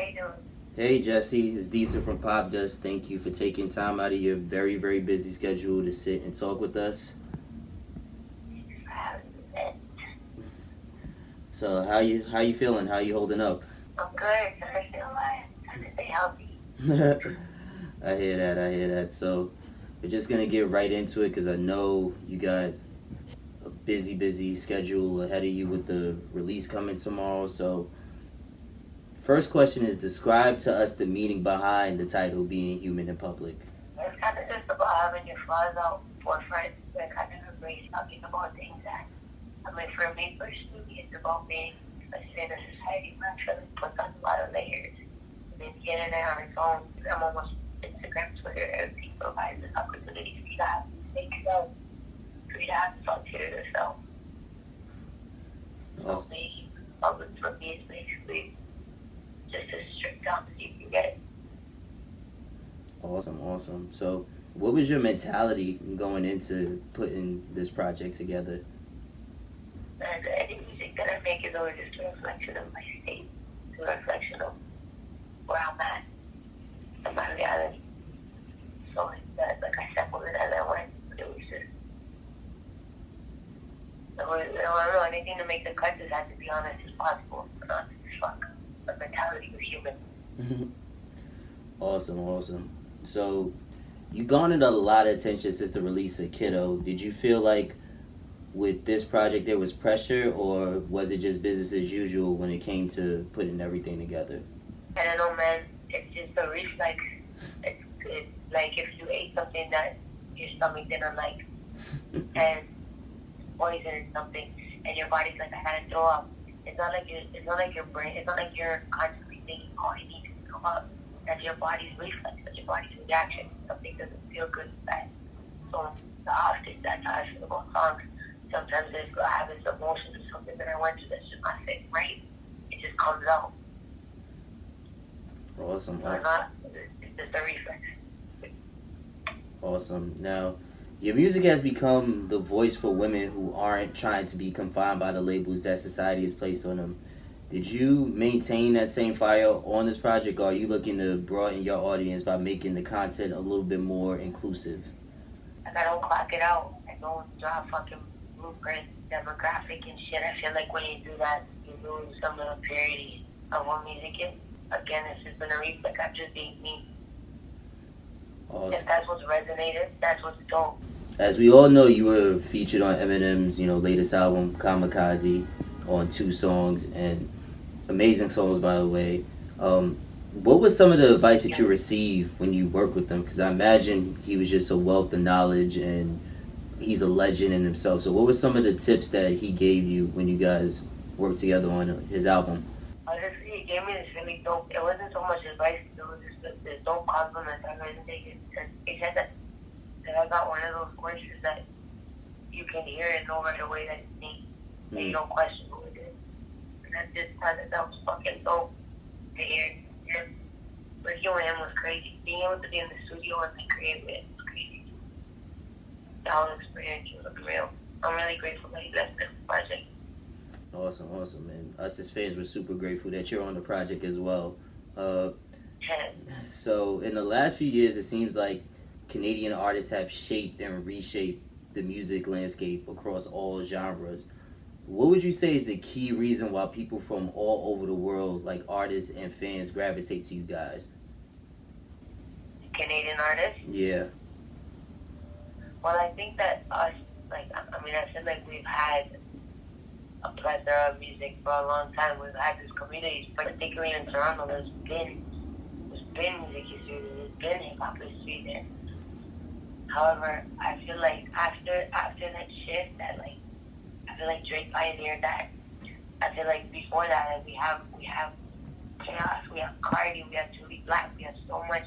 How you doing? Hey Jessie, it's Diesel from Popdust. Thank you for taking time out of your very, very busy schedule to sit and talk with us. So how you how you feeling? How you holding up? I'm good. I feel alive. Trying to stay healthy. I hear that. I hear that. So we're just gonna get right into it because I know you got a busy, busy schedule ahead of you with the release coming tomorrow. So first question is describe to us the meaning behind the title being human in public. It's kind of just about having your flaws out forefront and kind of embrace talking about things that, I mean, for me personally, it's about being, let's say, in a society where I feel like puts on a lot of layers. I mean, the internet on its own, I'm almost Instagram, Twitter, everything provides this opportunity for you to have make yourself, for you to have thoughts to yourself. So Awesome. being public for me is basically just a strict down so you can get it. Awesome, awesome. So what was your mentality going into putting this project together? And any music that I make is always just a reflection of my state, a reflection of where I'm at and my reality. So like that, like I it as I went. It was just, it was, it was anything to make the cut just had to be honest as possible, not fuck. The mentality of human. awesome, awesome. So you garnered a lot of attention since the release of Kiddo. Did you feel like with this project there was pressure or was it just business as usual when it came to putting everything together? I don't know, man. It's just a reflex. It's, it's like if you ate something that your stomach didn't like and poison or something, and your body's like, I gotta throw up. It's not like your, it's not like your brain. It's not like you're constantly thinking, oh, I need to throw up. That's your body's reflex. That's your body's reaction. Something doesn't feel good inside. So the often that's how I feel about songs. Sometimes if I have this emotion or something that I went through that's just not fit right, it just comes out. Awesome. So not, it's just a reflex. Awesome. Now, your music has become the voice for women who aren't trying to be confined by the labels that society has placed on them. Did you maintain that same fire on this project, or are you looking to broaden your audience by making the content a little bit more inclusive? I don't clock it out. I don't draw fucking blueprint, demographic and shit. I feel like when you do that, you lose some of the purity of what music is. Again, it's just been a reflex. I'm just being me. Awesome. If that's what's resonated, that's what's dope. As we all know, you were featured on Eminem's, you know, latest album, Kamikaze, on two songs, and amazing songs, by the way. Um, what was some of the advice that you received when you worked with him? Because I imagine he was just a wealth of knowledge, and he's a legend in himself. So, what were some of the tips that he gave you when you guys worked together on his album? Honestly, he gave me this really dope. It wasn't so much advice, it was just this, dope compliment that resonated. And he said that, that I got one of those voices that you can hear and know right away that it's me. And you don't question it. And that just of, that was fucking dope to hear. With him was crazy. Being able to be in the studio and like, create with him was crazy. The whole experience was real. I'm really grateful that he left this project. Awesome, awesome, and us as fans were super grateful that you're on the project as well. Uh, so, in the last few years, it seems like Canadian artists have shaped and reshaped the music landscape across all genres. What would you say is the key reason why people from all over the world, like artists and fans, gravitate to you guys? Canadian artists. Yeah, Well, I think that us, like, I mean, I feel like we've had a plethora of music for a long time. We've had this community, particularly in Toronto, there's been, there's been music history, there's been hip hop history there. However, I feel like after after that shift, that like, feel like Drake pioneered that. I feel like before that, we have we have k-os, we have Cardi, we have Jully Black, we have so much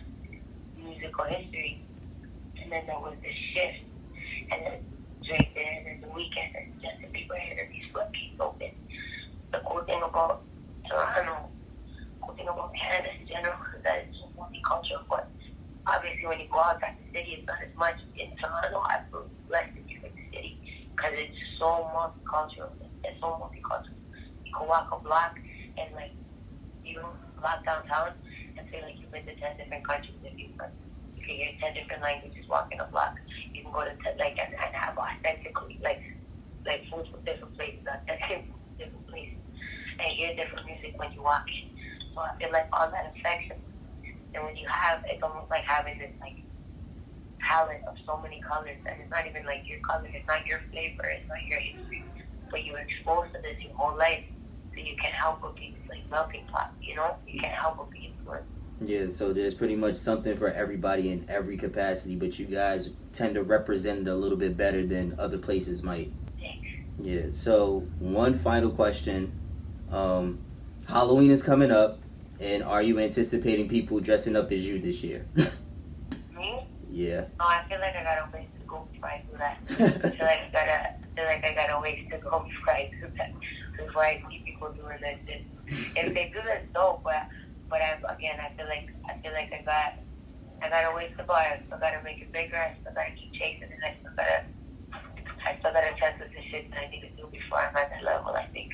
musical history, and then there was this shift, and then Drake there, and then the Weeknd, and Justin Bieber here, and these floodgates open. The cool thing about Toronto, cool thing about Canada in general, is that it's so multicultural, but obviously when you go outside the city, it's not as much. In Toronto, I feel less than you in the city, because it's so multicultural. It's so multicultural. You can walk a block, and like, you block downtown and say like you've been to ten different countries if you you can hear ten different languages walking a block. You can go to ten, like and, and have authentically like like food from different places, authentic different places, and hear different music when you walk in. So I feel like all that affects. And when you have, it's almost like having this like palette of so many colors, and it's not even like your color, it's not your flavor, it's not your history, but you're exposed to this your whole life, so you can't help but be like melting pot, you know? You can't help but be influenced. Yeah, so there's pretty much something for everybody in every capacity, but you guys tend to represent it a little bit better than other places might. Thanks. Yeah. So one final question: um, Halloween is coming up, and are you anticipating people dressing up as you this year? Yeah. No, I feel like I got a ways to go before I do that. I feel like I gotta I feel like I got a ways to go before I do that. Before I see people doing that shit. If they do that dope, but but I again I feel like I feel like I got I got a ways to go. I still gotta make it bigger, I still gotta keep chasing it, I still gotta I still gotta test with the shit that I need to do before I'm at that level, I think.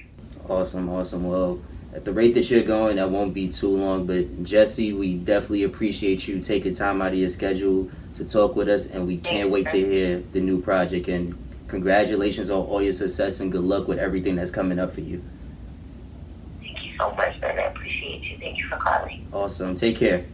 Awesome, awesome. Well, at the rate that you're going, that won't be too long. But Jessie, we definitely appreciate you taking time out of your schedule to talk with us, and we can't wait to hear the new project. And congratulations on all your success, and good luck with everything that's coming up for you. Thank you so much, man. I appreciate you. Thank you for calling. Awesome. Take care.